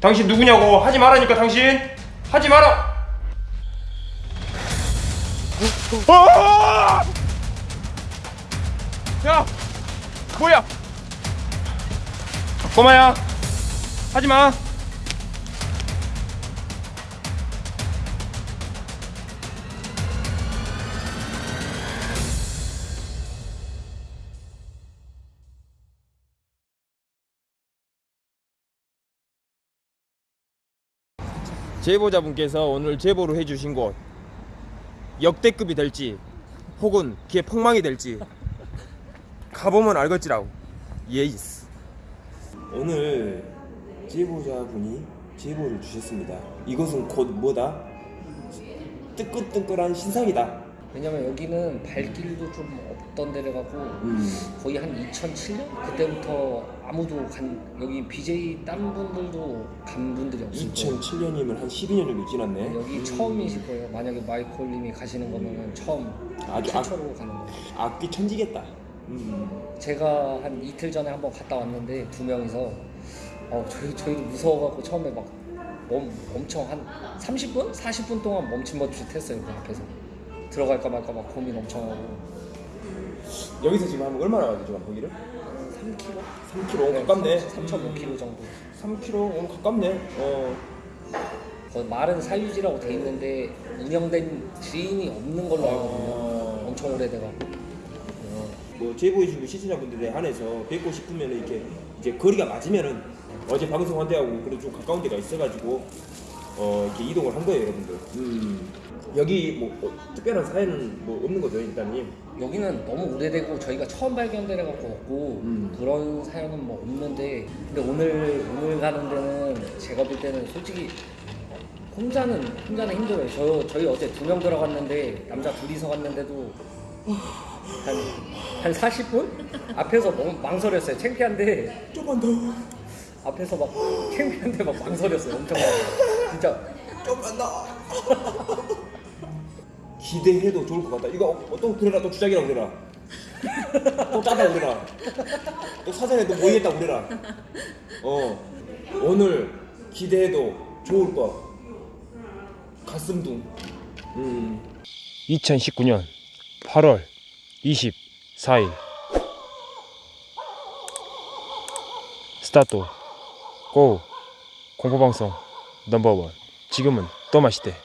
당신 누구냐고. 하지 말라니까 당신. 하지 마라. 어! 야 뭐야? 꼬마야 하지마 제보자분께서 오늘 제보를 해주신 곳 역대급이 될지 혹은 기에 폭망이 될지 가보면 알겠지라고. 예이스. 오늘 제보자분이 제보를 주셨습니다. 이것은 곧 뭐다? 뜨끈뜨끈한 신상이다. 왜냐면 여기는 발길도 좀 없던 데를 가고 거의 한 2007년? 그때부터 아무도 간 여기 BJ 딴 분들도 간 분들이 없을 거예요. 2007년이면 한 12년 정도 지났네. 여기 처음이실 거예요. 만약에 마이콜님이 가시는 거면 처음 아주 악- 최초로 가는 거예요. 악기 천지겠다. 음. 제가 한 이틀 전에 한번 갔다 왔는데 두 명이서 어, 저희 저희도 무서워갖고 처음에 막 엄, 엄청 한 30분, 40분 동안 멈칫멈칫했어요 그 앞에서. 들어갈까 말까 막 고민 엄청 하고 여기서 지금 하면 얼마나 가지고 거기를? 3kg? 3km 가깝네 3.5kg 정도. 3km 어, 가깝네 어. 그 말은 사유지라고 돼 있는데 운영된 지인이 없는 걸로 알거든요. 어. 엄청 오래돼가. 뭐 제보해주고 시청자분들에 한해서 뵙고 싶으면 이렇게 이제 거리가 맞으면은 어제 방송한 데하고 그래도 좀 가까운 데가 있어가지고 어 이렇게 이동을 한 거예요 여러분들 음. 여기 뭐 어, 특별한 사연은 뭐 없는 거죠 일단님 여기는 너무 오래되고 저희가 처음 발견되래 갖고 없고 음. 그런 사연은 뭐 없는데 근데 오늘 오늘 가는 데는 제가 볼 때는 솔직히 혼자는 혼자는 힘들어요. 저 저희 어제 두 명 들어갔는데 남자 둘이서 갔는데도 한 한 40분 앞에서 너무 망설였어요. 창피한데 좀만 더 앞에서 막 창피한데 막 망설였어요. 엄청 많이. 진짜 좀만 더 기대해도 좋을 것 같다. 이거 어, 또 그래라 또 주작이라고 그래라. 또 짜다 그래라. 또 사전에 또 모의했다 그래라. 어. 오늘 기대해도 좋을 것 가슴둥. 음. 2019년 8월 24일. 스타트 고 공포방송 넘버원. 지금은 또 맛있대.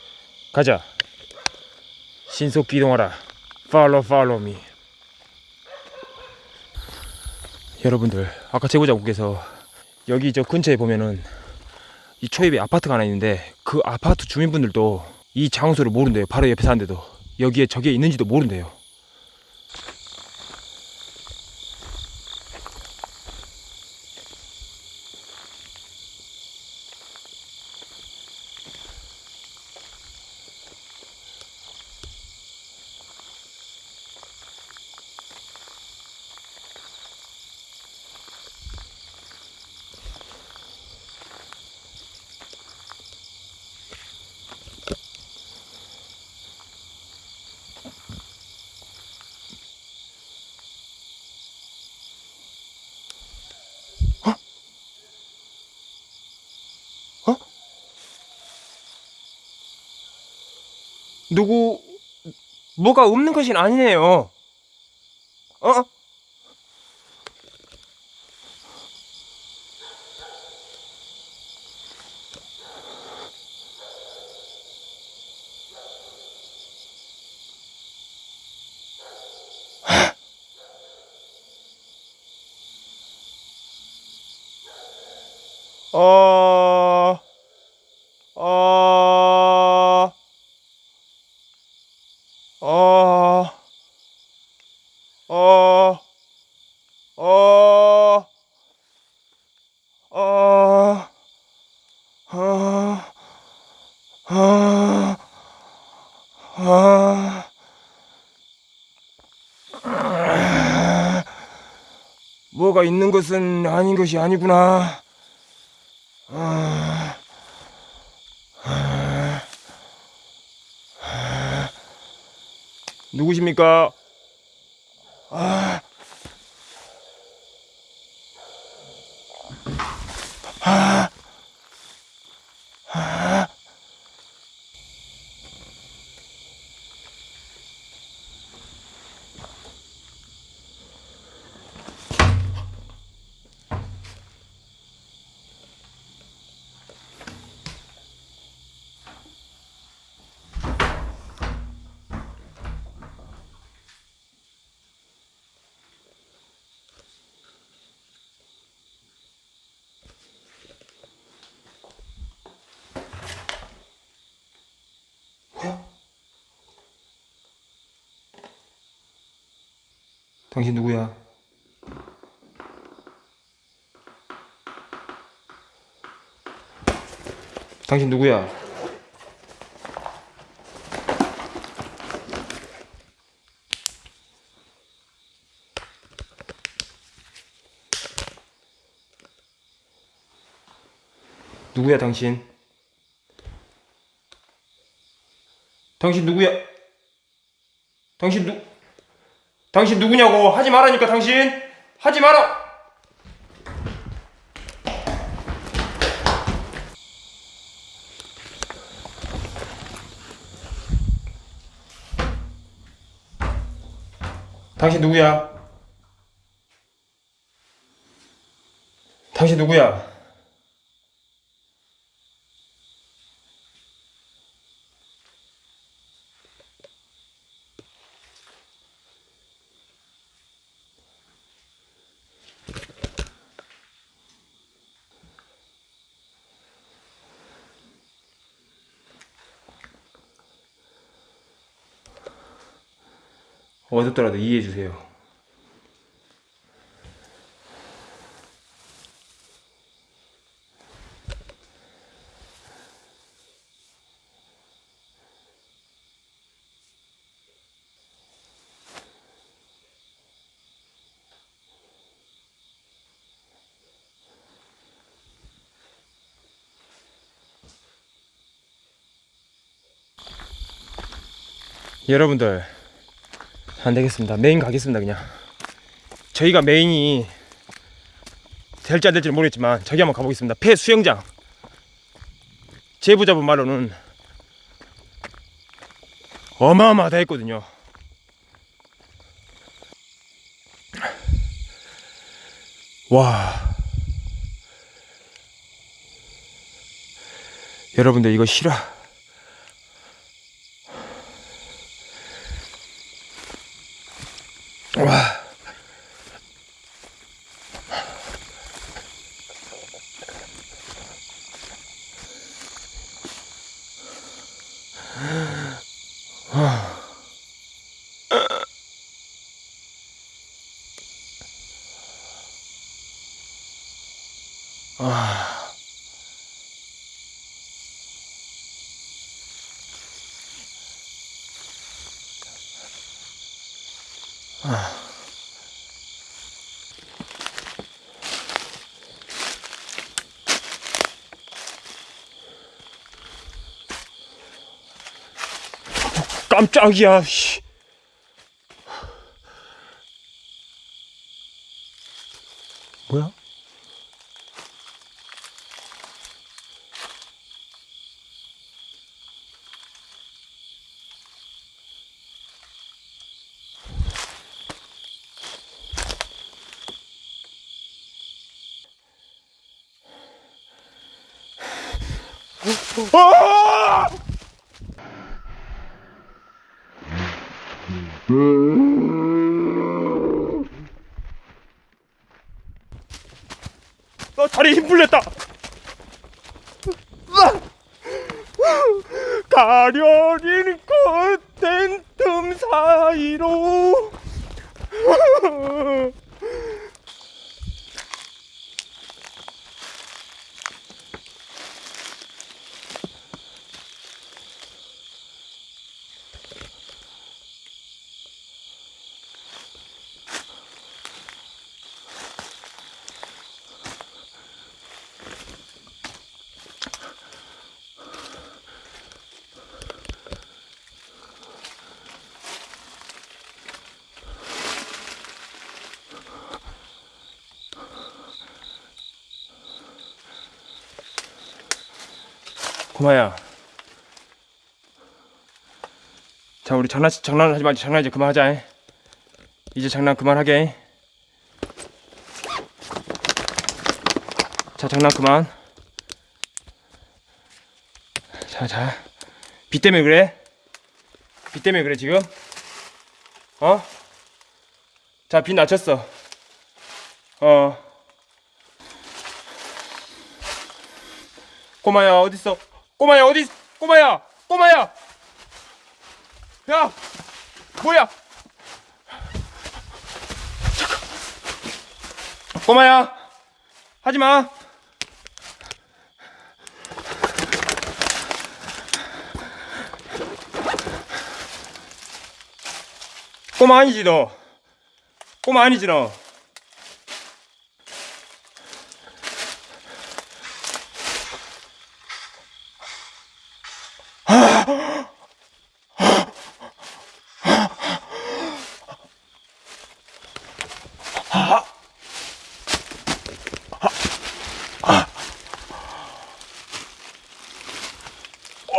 가자 신속 이동하라. 팔로우 팔로우 미. 여러분들 아까 제보자분께서 여기 저 근처에 보면은 이 초입에 아파트가 하나 있는데 그 아파트 주민분들도 이 장소를 모른대요. 바로 옆에 사는데도. 여기에 저게 있는지도 모른대요 누구 뭐가 없는 것이 아니네요. 어? 어, 뭐가 있는 것은 아닌 것이 아니구나. 아, 아, 아. 누구십니까? 아, 아, 당신 누구야? 당신 누구야? 누구야 당신? 당신 누구야? 당신 누 당신 누구냐고 하지 말라니까 당신 하지 마라. 당신 누구야? 당신 누구야? 어둡더라도 이해해 주세요. 여러분들 안 되겠습니다. 메인 가겠습니다, 그냥. 저희가 메인이 될지 안 될지 는 모르겠지만 저기 한번 가보겠습니다. 폐 수영장. 제보자분 말로는 어마어마하다 했거든요. 와. 여러분들 이거 실화. 와. 깜짝이야. 씨. 뭐야? 아! 나 다리에 힘 풀렸다. 가려진 꽃된 틈 사이로 고마야. 자, 우리 장난 장난하지 말자. 장난 이제 그만하자. 잉? 이제 장난 그만하게. 잉? 자, 장난 그만. 자, 자. 비 때문에 그래? 비 때문에 그래 지금? 어? 자, 비 낮췄어. 어. 꼬마야 어딨어? 꼬마야 어디? 꼬마야, 꼬마야. 야, 뭐야? 꼬마야 하지마 꼬마 아니지 너 꼬마 아니지 너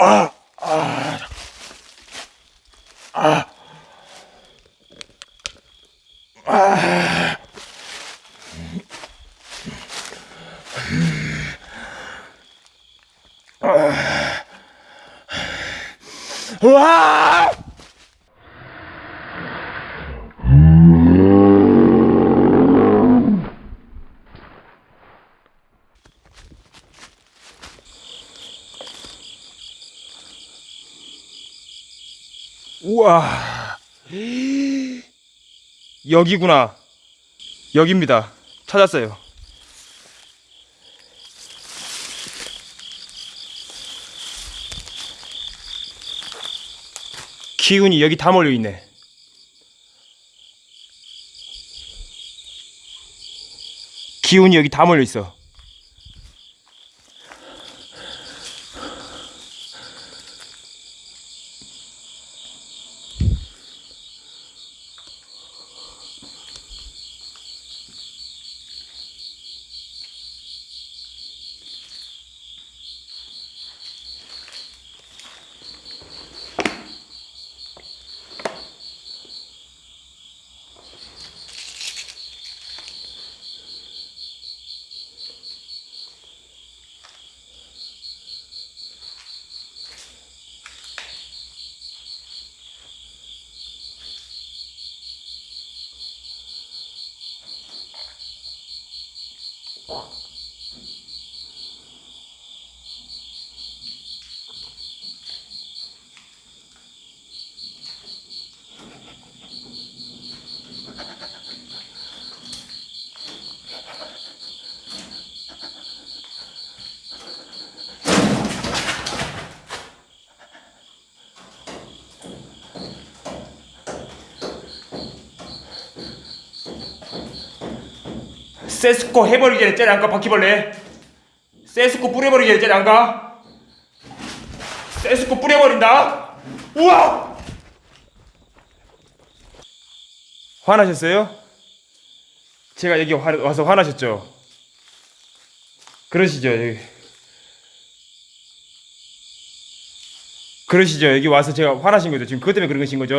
ah, 우와. 여기구나. 여기입니다. 찾았어요. 기운이 여기 다 몰려 있네. 기운이 여기 다 몰려 있어. 세스코 해버리기 전에 쟤를 안가? 바퀴벌레. 세스코 뿌려버리기 전에 쟤를 안가? 세스코 뿌려버린다. 우와! 화나셨어요? 제가 여기 화, 와서 화나셨죠? 그러시죠 여기. 그러시죠. 여기 와서 제가 화나신 거죠. 지금 그것 때문에 그러신 거죠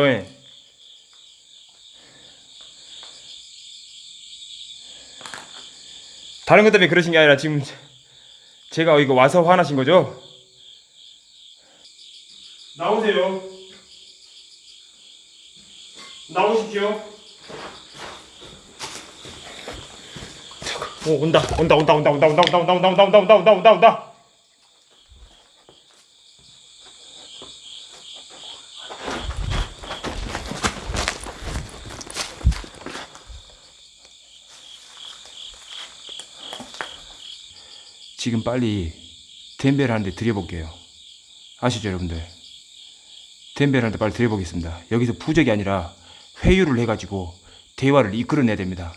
다른 것 때문에 그러신 게 아니라 지금 제가 이거 와서 화나신 거죠? 나오세요. 나오십시오. 오 온다 온다 온다 온다 온다 온다 온다 온다 온다 온다 온다 온다 온다 지금 빨리 덴벨 하는데 드려볼게요. 아시죠, 여러분들? 덴벨 하는데 빨리 드려보겠습니다. 여기서 부적이 아니라 회유를 해가지고 대화를 이끌어내야 됩니다.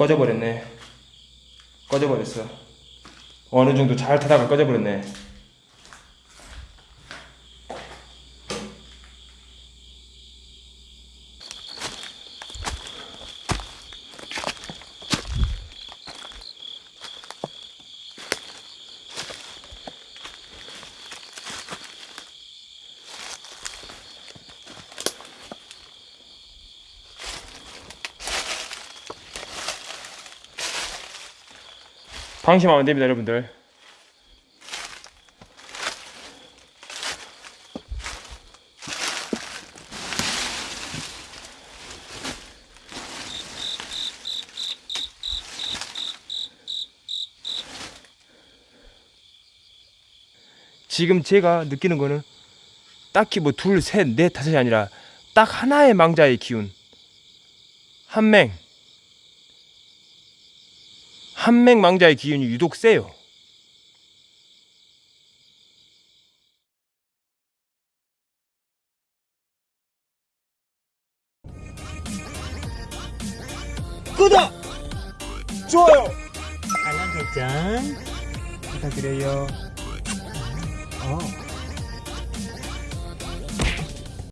꺼져버렸네. 꺼져버렸어. 어느 정도 잘 타다가 꺼져버렸네. 방심하면 안 됩니다, 여러분들. 지금 제가 느끼는 거는 딱히 뭐 둘, 셋, 넷, 다섯이 아니라 딱 하나의 망자의 기운. 한 맹. 한맹 망자의 기운이 유독 세요. 구독! 좋아요! 알람 설정 부탁드려요. 어